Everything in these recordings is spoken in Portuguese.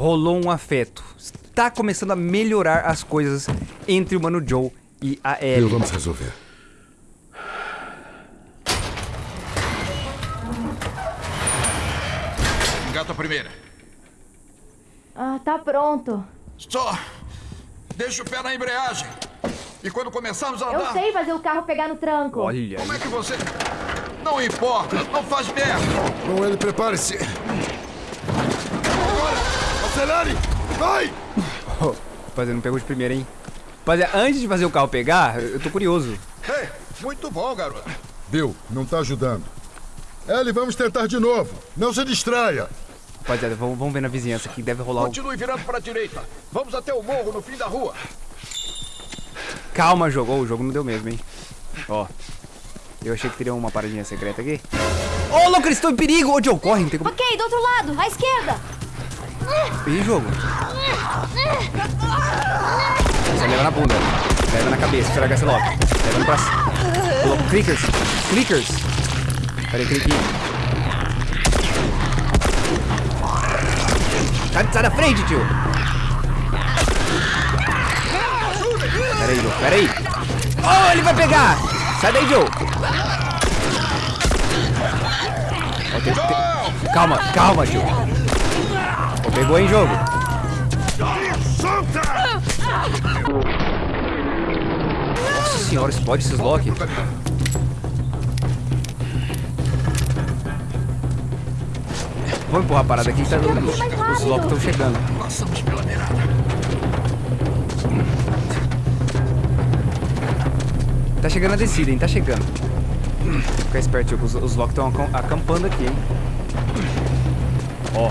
rolou um afeto. Está começando a melhorar as coisas entre o Mano Joe e a Ellie. Eu vamos resolver. Engata a primeira. Ah, tá pronto. Só deixa o pé na embreagem. E quando começarmos a andar... Eu sei fazer o carro pegar no tranco. Olha Como é que você... Não importa, não faz merda. Bom, ele prepare-se. Acelere! Vai! Oh, rapaziada, não pegou de primeira, hein? Rapaziada, antes de fazer o carro pegar, eu tô curioso. Ei, muito bom, garoto. Bill, não tá ajudando. Ellie, vamos tentar de novo. Não se distraia. Rapaziada, vamos, vamos ver na vizinhança que deve rolar o... Continue virando para a direita. Vamos até o morro no fim da rua. Calma, jogo. Oh, o jogo não deu mesmo, hein? Ó. Eu achei que teria uma paradinha secreta aqui. Ô, oh, louco, eles estão em perigo! Ô, Joe, corre, não tem como... Ok, do outro lado, à esquerda. Ih, jogo. Você leva na bunda. Leva na cabeça, estraga esse logo. Leva no braço. Louco, clickers. Clickers. Peraí, cliquinho. Sai, da frente, tio. Pera aí, Joe. Pera aí. Oh, ele vai pegar. Sai daí, Joe. Oh, tem, tem... Calma, calma, tio. Pegou, hein, jogo. Nossa senhora, explode esses lock. Vamos empurrar a parada aqui tá, os locks estão chegando. Passamos pela beirada. Tá chegando a descida, hein? Tá chegando. Fica esperto, os, os locks estão acampando aqui, hein? Ó.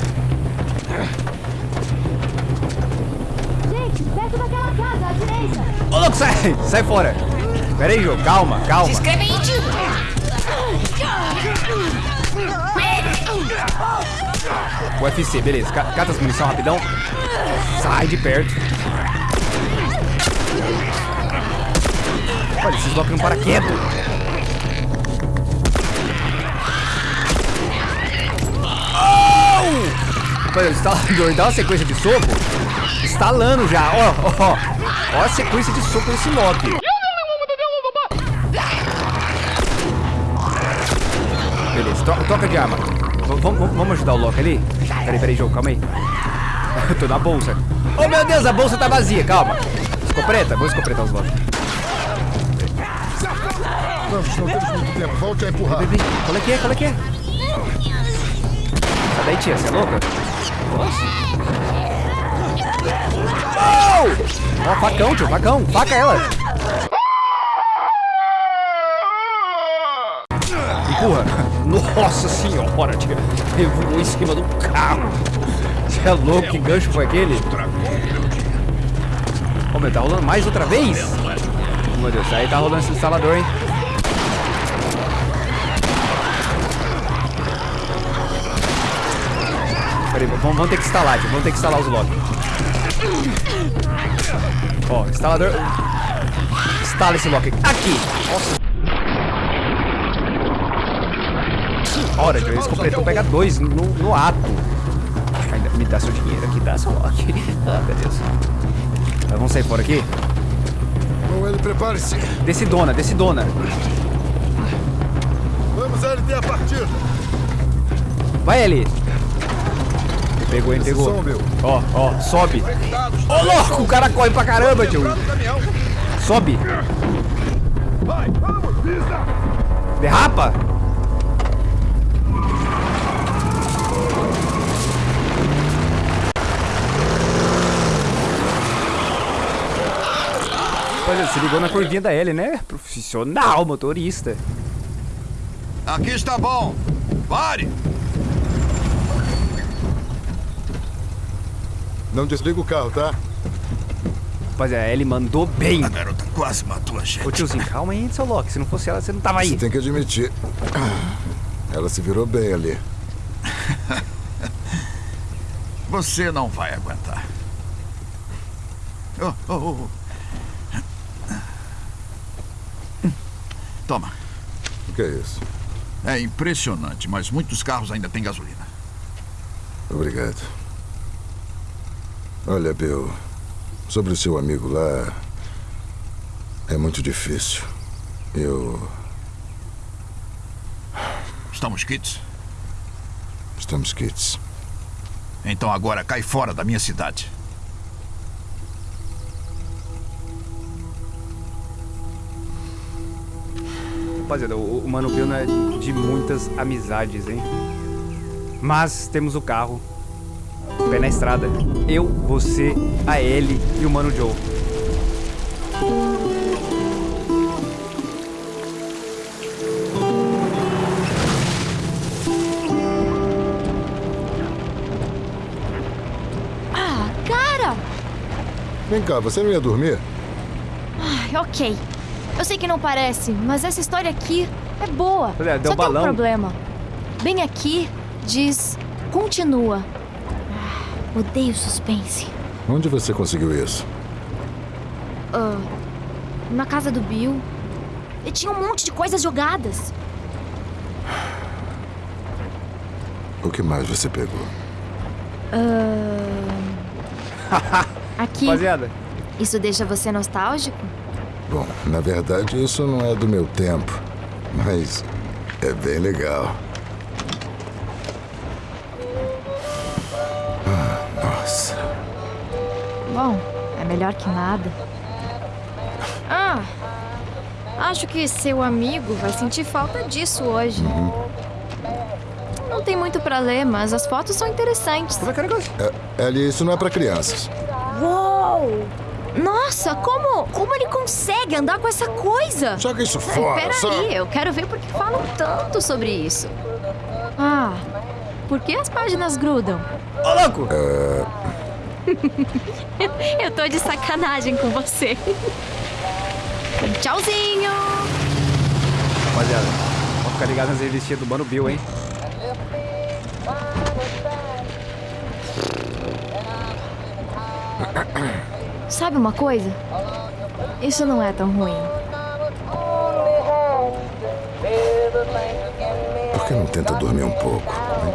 Gente, perto daquela casa, à direita. Ô, louco, sai! Sai fora! Pera aí, jogo. Calma, calma. Se inscreve aí, tio. UFC, beleza. Ca- Cata as munição rapidão. Sai de perto. Olha, esses blocos não param quieto. Oh! Rapaz, o instalador dá uma sequência de soco. Instalando já. Ó, ó, ó. Ó a sequência de soco desse Loki. Beleza, tro- troca de arma. Vamos- ajudar o Loki ali? Peraí, peraí, jogo, calma aí. Eu tô na bolsa. Oh, meu Deus, a bolsa tá vazia, calma. Escopeta? Vou escopetar os Loki. Vamos, não temos muito tempo. Volte a empurrar. Qual é que é? Qual é que é? Sai daí, tia, você é louca? Oh! Ó, facão, tio, facão. Faca ela. Empurra. Nossa senhora, tia. Ele voou em cima do carro. Você é louco, que gancho foi aquele? Ô, meu, tá rolando mais outra vez? Oh, meu Deus, aí tá rolando esse instalador, hein? Peraí, vamos, vamos ter que instalar, tio. Vamos ter que instalar os locks. Ó, instalador. Instala esse lock aqui. Nossa. Hora, tio. Eles completou pegar dois no, no ato. Ainda me dá seu dinheiro aqui, dá seu lock. Ah, meu Deus. Mas vamos sair fora aqui? Bom, ele prepare-se. Descidona, descidona. Vamos, LT, a partida. Vai ali. Pegou, hein, pegou. Ó, ó, sobe. Ô, louco, o cara corre pra caramba, tio. Sobe. Vai, vamos, pisa. Derrapa. Olha, se ligou na curvinha da L, né? Profissional, motorista. Aqui está bom. Pare. Não desliga o carro, tá? Rapaziada, a Ellie mandou bem. A garota quase matou a gente. Ô tiozinho, calma aí, seu Loki. Se não fosse ela, você não tava aí. Você tem que admitir. Ela se virou bem ali. Você não vai aguentar. Oh, oh, oh. Toma. O que é isso? É impressionante, mas muitos carros ainda têm gasolina. Obrigado. Olha, Bill, sobre o seu amigo lá. É muito difícil. Eu. Estamos quites? Estamos quites. Então agora cai fora da minha cidade. Rapaziada, o, o Mano Bill não é de muitas amizades, hein? Mas temos o carro. Pé na estrada. Eu, você, a Ellie e o Mano Joe. Ah, cara! Vem cá, você não ia dormir? Ai, ok. Eu sei que não parece, mas essa história aqui é boa. É, deu Só tem balão. um problema. Bem aqui diz continua. Odeio suspense. Onde você conseguiu isso? Na casa do Bill. E tinha um monte de coisas jogadas. O que mais você pegou? Aqui. Rapaziada, Isso deixa você nostálgico? Bom, na verdade, isso não é do meu tempo. Mas é bem legal. Bom, é melhor que nada. Ah, acho que seu amigo vai sentir falta disso hoje. Não tem muito pra ler, mas as fotos são interessantes. como é que é o negócio? É, Ellie, isso não é pra crianças. Uou! Nossa, como, como ele consegue andar com essa coisa? Joga isso fora, Peraí, só... eu quero ver por que falam tanto sobre isso. Ah, por que as páginas grudam? Ô, louco! Eu tô de sacanagem com você. Tchauzinho! Rapaziada, vamos ficar ligado nas revistinhas do Mano Bill, hein? Sabe uma coisa? Isso não é tão ruim. Por que não tenta dormir um pouco? hein?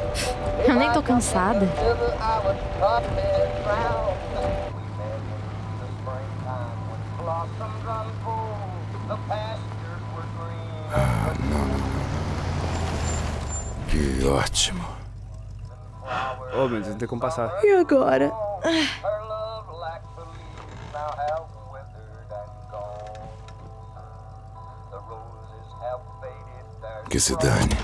Eu nem tô cansada. Que ótimo. Ô, meu Deus, não tem como passar. E agora? Que se dane.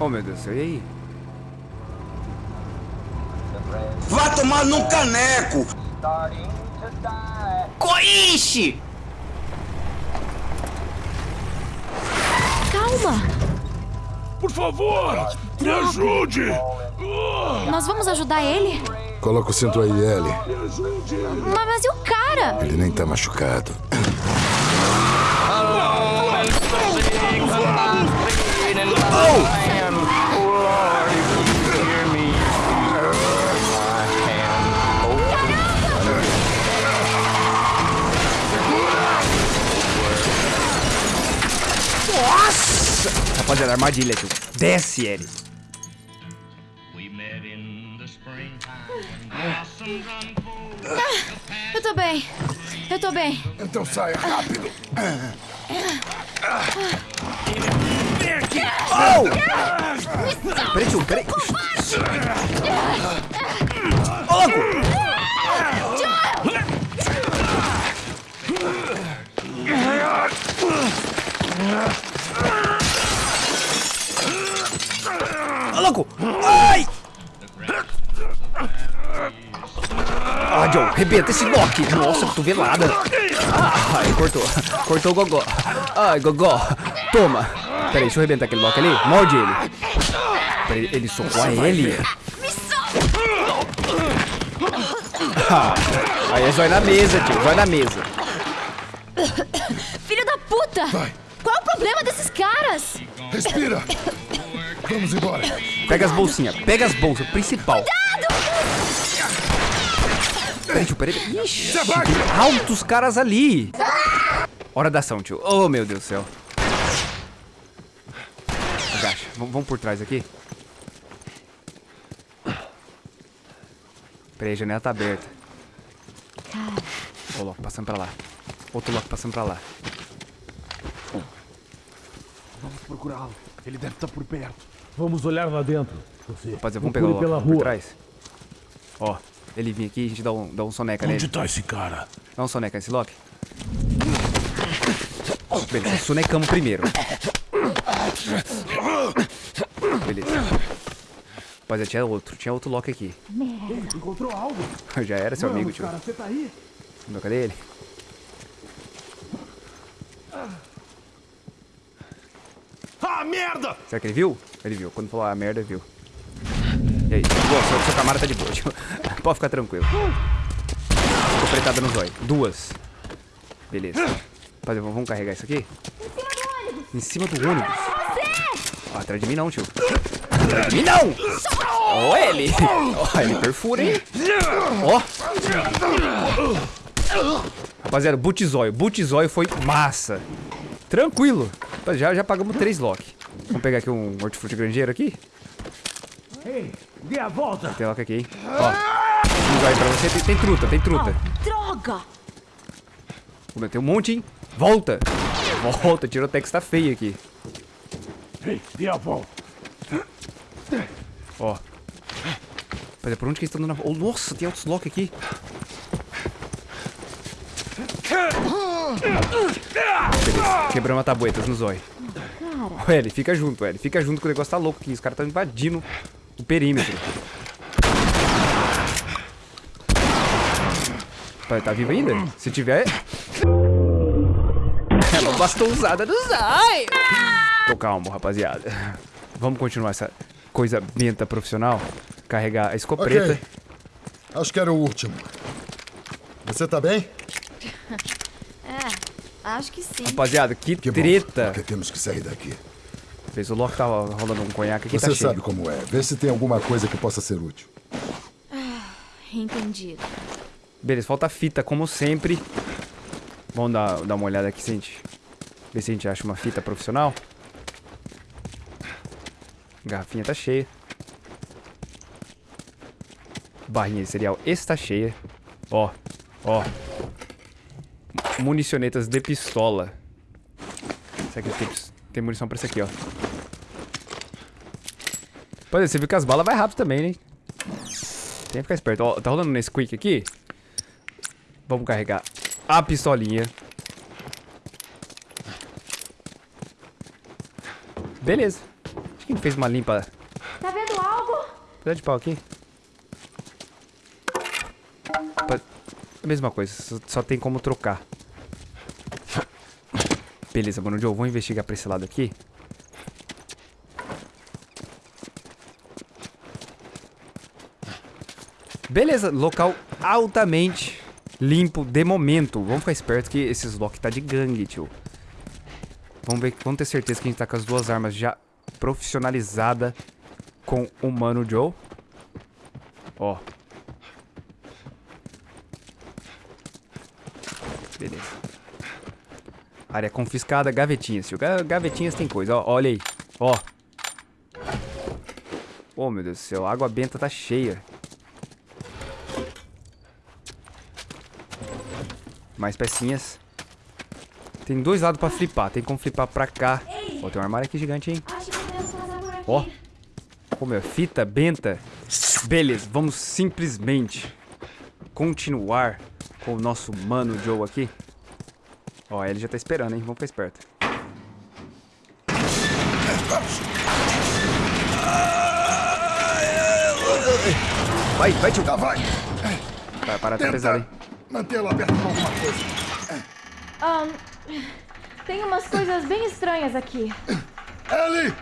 Ô, meu Deus, e aí? Vá tomar num caneco! Coixe! Calma! Por favor, me ajude! Nós vamos ajudar ele? Coloca o cinto aí, Ellie. Mas, mas e o cara? Ele nem tá machucado. Rapaziada, armadilha, tio. Desce, Ellie. Eu tô bem. Eu tô bem. Então saia rápido. Peraí, tio, peraí. Ai! Ah, Joe, rebenta esse Loki. Nossa, cotovelada. Ai, cortou. Cortou o gogó. Ai, gogó. Toma. Peraí, deixa eu arrebentar aquele Loki ali. Morde ele. Peraí, ele socou a ele. Ah, aí é zóio na mesa, tio. Zóio na mesa. Filho da puta! Qual é o problema desses caras? Respira. Vamos embora. Pega as bolsinhas. Pega as bolsas. Principal. Peraí, tio, peraí. Ixi, altos caras ali. Hora da ação, tio. Oh, meu Deus do céu. Agacha. Vamos vamos por trás aqui. Peraí, a janela tá aberta. Cara, Ó, o Loki passando pra lá. Outro Loki passando pra lá. Vamos procurá-lo. Ele deve estar por perto. Vamos olhar lá dentro. Você Rapaziada, vamos pegar o Loki pela por rua. trás. Ó, ele vinha aqui e a gente dá um, dá um soneca Onde nele. tá esse cara? Dá um soneca nesse Loki. Beleza, sonecamos primeiro. Beleza. Rapaziada, tinha outro. Tinha outro Loki aqui. Encontrou algo? Já era seu amigo, Vamos, tio. cara, você tá aí? Não, cadê ele? Ah, merda! Será que ele viu? Ele viu. Quando falou a merda, viu. E aí? Boa, seu, seu camarada tá de boa, tio. Pode ficar tranquilo. Ficou pretada no zóio. Duas. Beleza. Rapaziada, vamos carregar isso aqui? Em cima do ônibus. Ó, atrás de mim não, tio. Atrás de mim não! Ó ele! Ó, ele perfura, hein? Ó! Rapaziada, Butizóio. Butizóio foi massa. Tranquilo. Já, já pagamos três lock. Vamos pegar aqui um hortifruti granjeiro aqui. Ei, dê a volta! Tem lock aqui, hein? Ó. Um pra você. Tem, tem truta, tem truta. droga! Pô, Tem um monte, hein? Volta! Volta, tirotex tá feio aqui. Ei, dê a volta! Ó. Rapaziada, por onde que eles estão dando a... Oh, nossa, tem outros lock aqui. Beleza, quebramos a tabuetas no zóio. Ô, Eli, fica junto, Eli. Fica junto que o negócio tá louco aqui. Os caras estão invadindo o perímetro. Pai, tá vivo ainda? Se tiver... É uma bastão usada do Zai! Tô calmo, rapaziada. Vamos continuar essa coisa benta profissional? Carregar a escopeta. Ok. Acho que era o último. Você tá bem? Acho que sim. Rapaziada, que, Que bom. treta. Porque temos que sair daqui. Fez o Loki tava rolando um conhaque aqui, Você tá cheio. sabe como é. Vê se tem alguma coisa que possa ser útil. Entendido. Beleza, falta fita, como sempre. Vamos dar, dar uma olhada aqui se a gente... Ver se a gente acha uma fita profissional. Garrafinha tá cheia. Barrinha de cereal está cheia. Ó, ó. Municionetas de pistola. Será que tem, tem munição pra isso aqui, ó. Pois é, você viu que as balas vai rápido também, né? Tem que ficar esperto. Ó, tá rolando nesse quick aqui. Vamos carregar a pistolinha. Beleza. Acho que ele fez uma limpa. Tá vendo algo? Pedaço de pau aqui. A mesma coisa, só tem como trocar. Beleza, mano, Joe, vou investigar pra esse lado aqui. Beleza, local altamente limpo de momento. Vamos ficar esperto que esses lock tá de gangue, tio. Vamos ver, vamos ter certeza que a gente tá com as duas armas já profissionalizada com o Mano Joe. Ó. Beleza. Área confiscada, gavetinhas, tio. Ga- Gavetinhas tem coisa, ó. Olha aí. Ó. Oh, meu Deus do céu. A água benta tá cheia. Mais pecinhas. Tem dois lados pra flipar. Tem como flipar pra cá. Ó, tem um armário aqui gigante, hein? Ó. Como é? Fita, benta. Beleza, vamos simplesmente continuar com o nosso mano Joe aqui. Ó, ele já tá esperando, hein? Vamos ficar esperto. Vai, vai, tio. Tá, vai. Vai, parar, tá pesado, hein? mantê-lo aberto com alguma coisa. Ahn, tem umas coisas bem estranhas aqui. Ellie!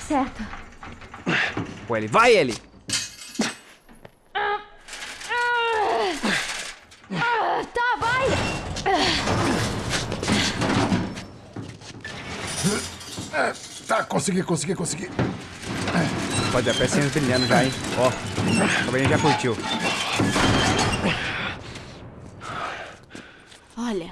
Certo. Pô, ele. Vai, ele! Ah, tá, vai! É, tá, consegui, consegui, consegui. Pode ver, pecinhas brilhando já, hein? Ó, o Cabelinho já curtiu. Olha,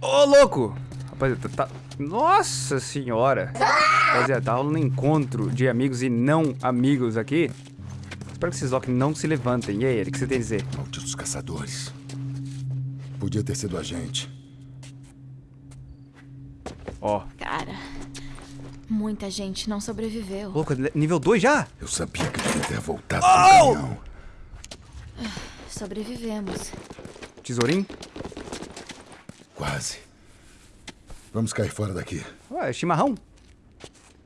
Ô, louco! Rapaziada, tá... Nossa senhora! Rapaziada, tá rolando um encontro de amigos e não amigos aqui. Espero que esses Loki não se levantem. E aí, Eric, o que você tem a dizer? Malditos caçadores. Podia ter sido a gente. Ó, Cara, muita gente não sobreviveu. louco, nível 2 já? Eu sabia que devia ter voltado com o caminhão. Sobrevivemos. Tesourinho? Quase. Vamos cair fora daqui. Ué, chimarrão.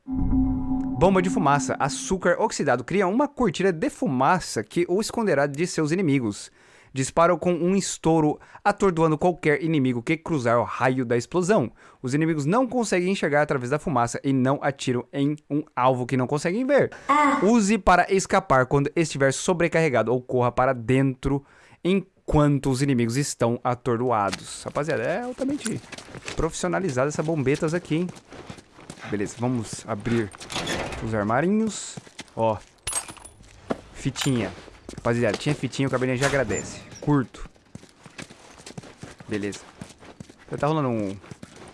Bomba de fumaça. Açúcar oxidado cria uma cortina de fumaça que o esconderá de seus inimigos. Disparam com um estouro, atordoando qualquer inimigo que cruzar o raio da explosão. Os inimigos não conseguem enxergar através da fumaça e não atiram em um alvo que não conseguem ver. Use para escapar quando estiver sobrecarregado ou corra para dentro enquanto os inimigos estão atordoados. Rapaziada, é altamente profissionalizada essa bombetas aqui, hein? Beleza, vamos abrir os armarinhos. Ó. Fitinha. Rapaziada, tinha fitinha, o cabelinho já agradece. Curto. Beleza. Já tá rolando um,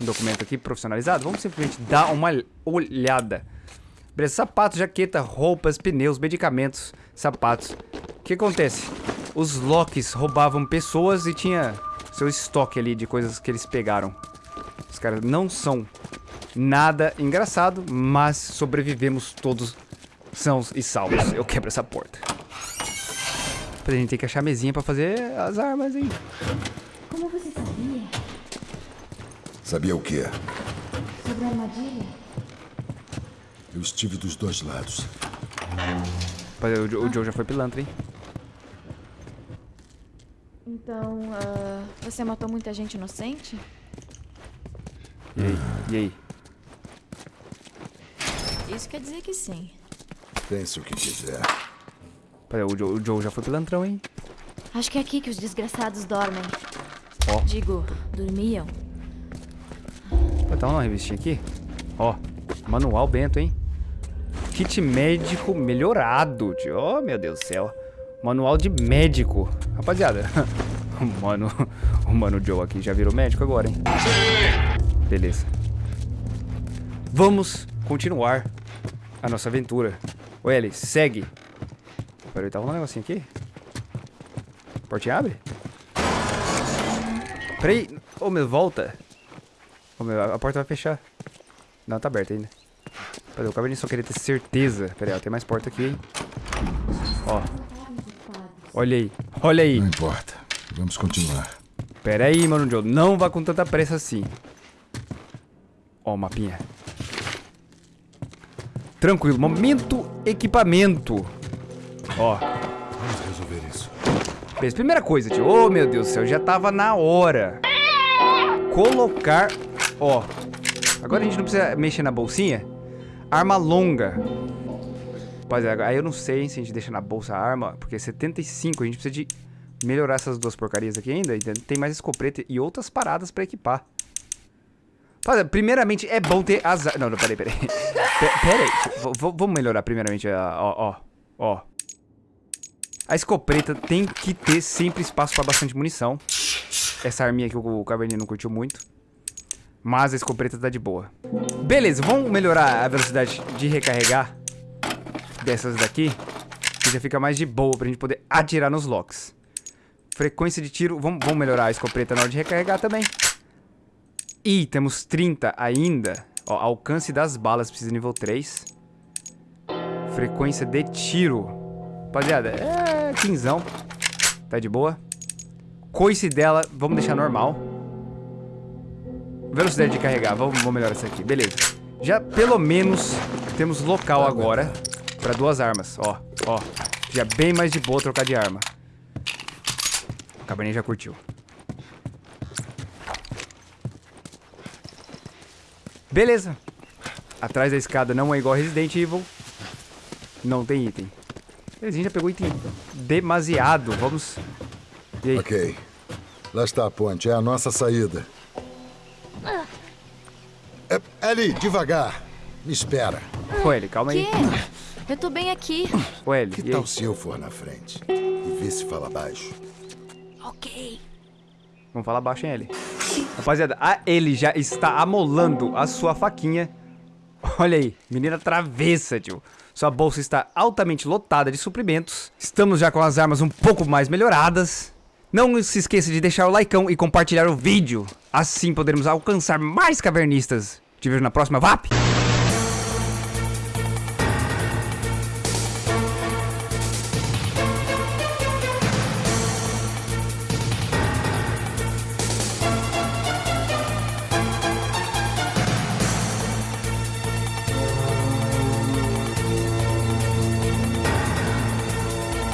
um documento aqui profissionalizado. Vamos simplesmente dar uma olhada. Beleza, sapatos, jaqueta, roupas, pneus, medicamentos, sapatos. O que acontece? Os Locks roubavam pessoas e tinha seu estoque ali de coisas que eles pegaram. Os caras não são nada engraçado, mas sobrevivemos todos sãos e salvos. Eu quebro essa porta. A gente tem que achar a mesinha pra fazer as armas, hein? Como você sabia Sabia o quê? sobre a armadilha? Eu estive dos dois lados. Rapaz, O, o Joe já foi pilantra, hein? Então, ah, você matou muita gente inocente? E aí? E aí? Isso quer dizer que sim. Pense o que quiser. Rapaz, O Joe, o Joe já foi pilantrão, hein? Acho que é aqui que os desgraçados dormem. Ó. Digo, dormiam. Vai dar uma revistinha aqui. Ó, manual Bento, hein? Kit médico melhorado, tio. Oh, meu Deus do céu. Manual de médico. Rapaziada, o mano, o mano Joe aqui já virou médico agora, hein? Beleza. Vamos continuar a nossa aventura. Ô, Ellie, segue. Peraí, tá rolando um negocinho aqui? Portinha abre? Peraí. Ô, meu, volta. Ô, meu, a porta vai fechar. Não, tá aberta ainda. Peraí, o cabelinho só queria ter certeza. Peraí, ó, tem mais porta aqui, hein? Ó. Olha aí. Olha aí. Não importa. Vamos continuar. Pera aí, mano Joe. Não vá com tanta pressa assim. Ó, o mapinha. Tranquilo. Momento equipamento. Ó. Vamos resolver isso. Beleza, primeira coisa, tio. Ô, meu Deus do céu, já tava na hora. Colocar, ó. Agora a gente não precisa mexer na bolsinha. Arma longa. Rapaziada, aí eu não sei hein, se a gente deixa na bolsa a arma, porque 75, a gente precisa de melhorar essas duas porcarias aqui ainda. entende? Tem mais escopeta e outras paradas pra equipar. Rapaziada, primeiramente é bom ter as... Não, não, peraí, peraí. Pe- Peraí, vamos melhorar primeiramente a... Ó, ó, ó. A escopeta tem que ter sempre espaço para bastante munição. Essa arminha que o Caverninha não curtiu muito. Mas a escopeta tá de boa. Beleza, vamos melhorar a velocidade de recarregar dessas daqui. Que já fica mais de boa pra gente poder atirar nos locks. Frequência de tiro, vamos, vamos melhorar a escopeta na hora de recarregar também. E temos 30 ainda. Ó, alcance das balas precisa nível 3. Frequência de tiro. Rapaziada, é quinzão. Tá de boa. Coice dela, vamos deixar normal. Velocidade de carregar, vamos, vamos melhorar isso aqui. Beleza. Já pelo menos temos local agora pra duas armas. Ó, ó. Já bem mais de boa trocar de arma. O Cabernet já curtiu. Beleza. Atrás da escada não é igual Resident Evil. Não tem item. A gente já pegou item demasiado. Vamos. E aí? Ok. Lá está a ponte. É a nossa saída. É, Ellie, devagar. Me espera. Ô, Eli, calma aí. Que? Eu tô bem aqui. Ô, Eli, Que e aí? tal se eu for na frente? E ver se fala baixo? ok. Vamos falar baixo, hein, Eli? Rapaziada, a Eli já está amolando a sua faquinha Olha aí, menina travessa, tio. Sua bolsa está altamente lotada de suprimentos. Estamos já com as armas um pouco mais melhoradas. Não se esqueça de deixar o likeão e compartilhar o vídeo. Assim poderemos alcançar mais cavernistas. Te vejo na próxima VAP!